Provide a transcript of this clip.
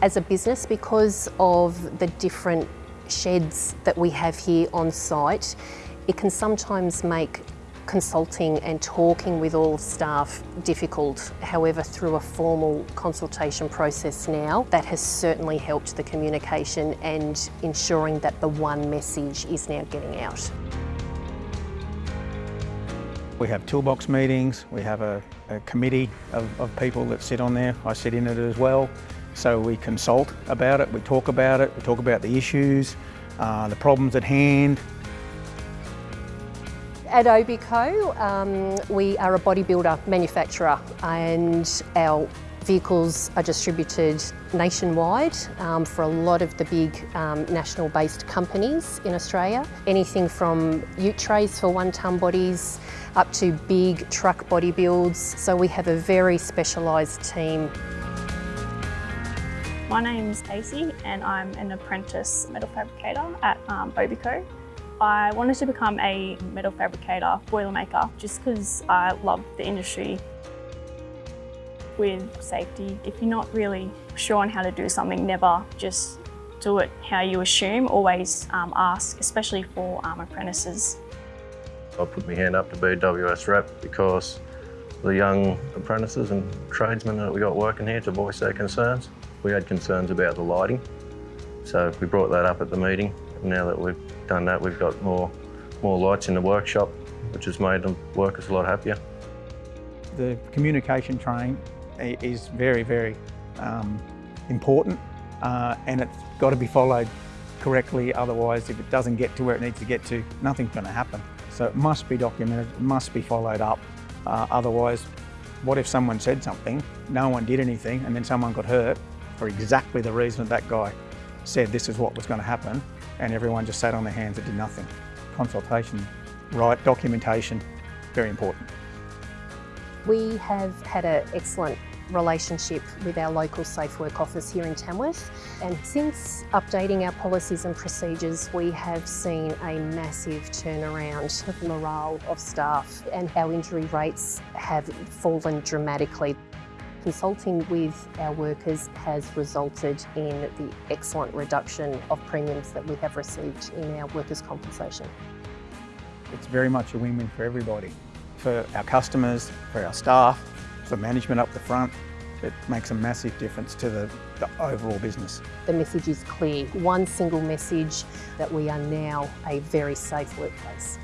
As a business, because of the different sheds that we have here on site, it can sometimes make consulting and talking with all staff difficult. However, through a formal consultation process now, that has certainly helped the communication and ensuring that the one message is now getting out. We have toolbox meetings, we have a, a committee of, of people that sit on there. I sit in it as well. So we consult about it, we talk about it, we talk about the issues, uh, the problems at hand, at Obico, um, we are a bodybuilder manufacturer and our vehicles are distributed nationwide um, for a lot of the big um, national based companies in Australia. Anything from ute trays for one tonne bodies up to big truck body builds. So we have a very specialised team. My name's Stacey and I'm an apprentice metal fabricator at um, Obico. I wanted to become a metal fabricator, boilermaker, just because I love the industry. With safety, if you're not really sure on how to do something, never just do it how you assume, always um, ask, especially for um, apprentices. I put my hand up to be WS rep because the young apprentices and tradesmen that we got working here to voice their concerns. We had concerns about the lighting, so we brought that up at the meeting. Now that we've done that, we've got more, more lights in the workshop, which has made the workers a lot happier. The communication train is very, very um, important uh, and it's got to be followed correctly. Otherwise, if it doesn't get to where it needs to get to, nothing's going to happen. So it must be documented, it must be followed up. Uh, otherwise, what if someone said something, no one did anything, and then someone got hurt for exactly the reason that that guy said this is what was going to happen, and everyone just sat on their hands and did nothing. Consultation, right, documentation, very important. We have had an excellent relationship with our local Safe Work office here in Tamworth and since updating our policies and procedures we have seen a massive turnaround of morale of staff and our injury rates have fallen dramatically. Consulting with our workers has resulted in the excellent reduction of premiums that we have received in our workers' compensation. It's very much a win-win for everybody. For our customers, for our staff, for management up the front, it makes a massive difference to the, the, overall business. The message is clear, one single message that we are now a very safe workplace.